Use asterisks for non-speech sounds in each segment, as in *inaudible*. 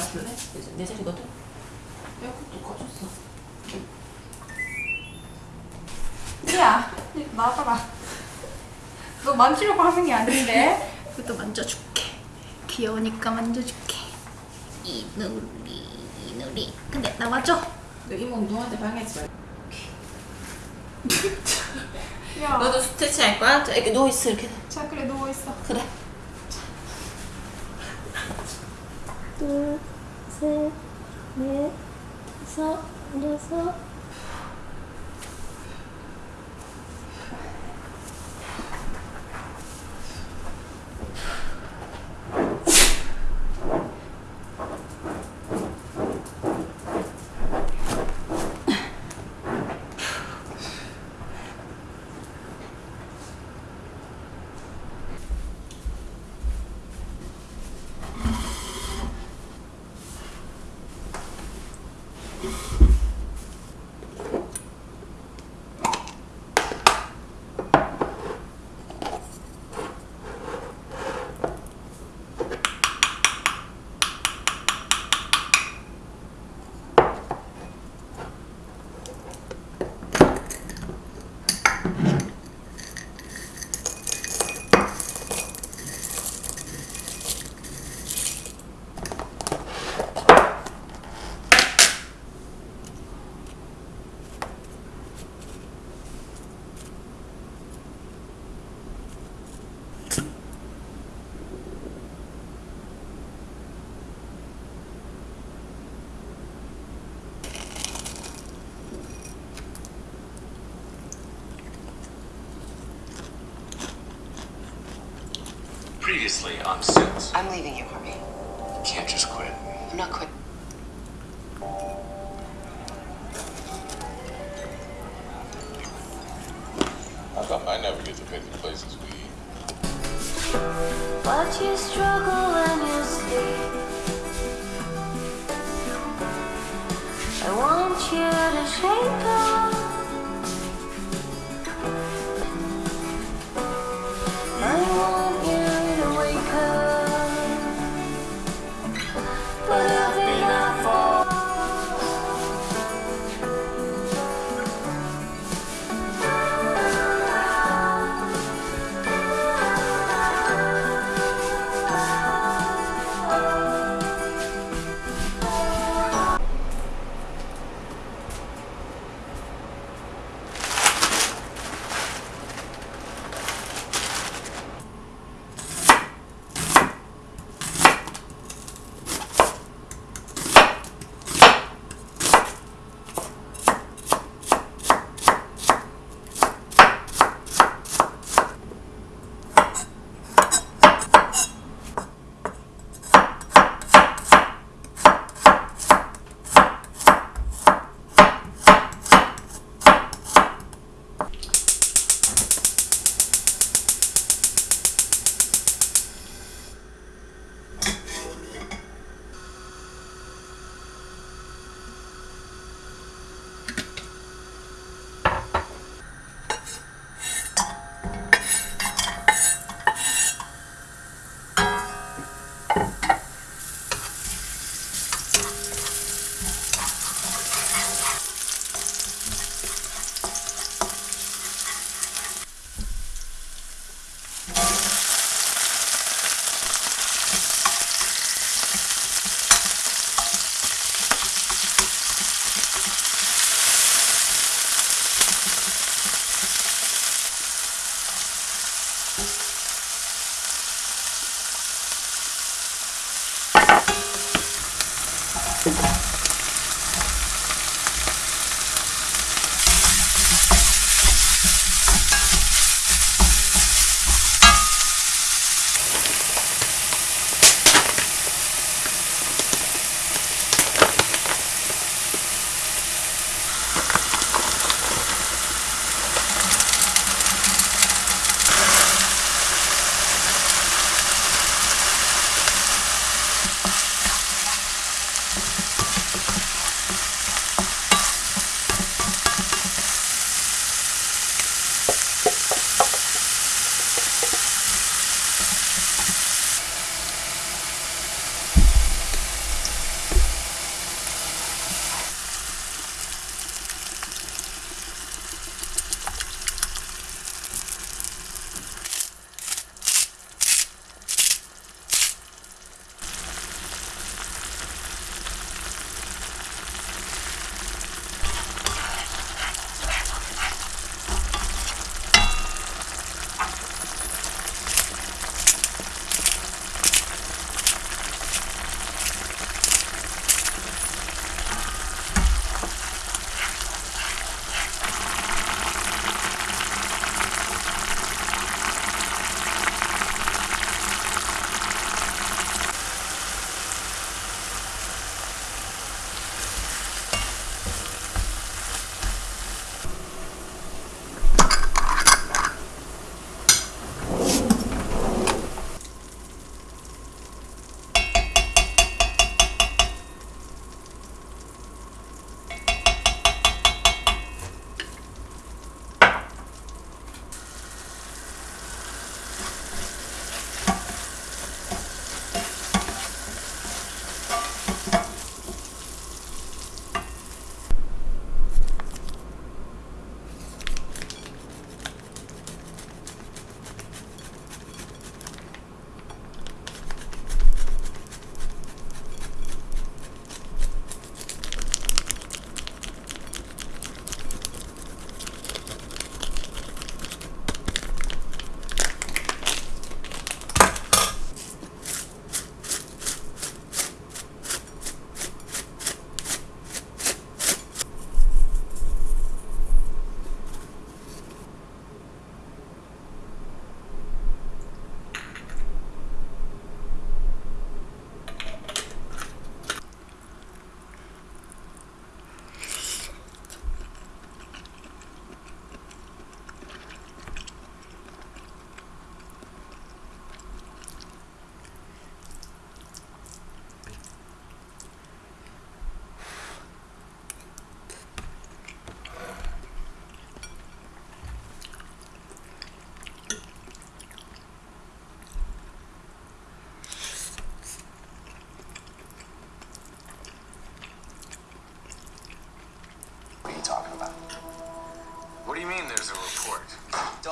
놔둘래? 내, 내 자리거든? 에어컨도 꺼졌어 야, 나와봐라. 너 만지려고 하는 게 아닌데. 이것도 만져줄게. 귀여우니까 만져줄게. 이누리, 이누리. 근데 나와줘. 너 이모 방해하지 말고 *laughs* 야, 너도 스트레칭 할 거야? 자, 이렇게 누워있어 이렇게 자 그래 누워 있어. 그래 둘, 셋, 넷, 다섯, 여섯. Previously on Suits. I'm leaving you, Harvey. You can't just quit. I'm not quit. How come I never get to pick the places we eat? Watch you struggle when you sleep. I want you to shake up.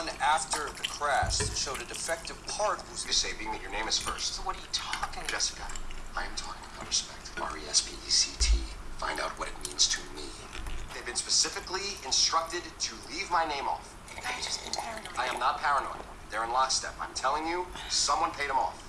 Done after the crash showed a defective part. Who's you say being that your name is first? So what are you talking about? Jessica, I am talking about respect. R E S P E C T. Find out what it means to me. They've been specifically instructed to leave my name off. Have just paranoid? I am not paranoid. They're in lockstep. I'm telling you, someone paid them off.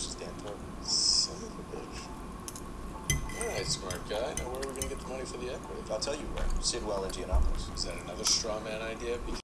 Versus Dan. Son of a bitch. All right, smart guy. Now where are we gonna get the money for the equity? I'll tell you where. Sidwell, Indianapolis. Is that another straw man idea? Because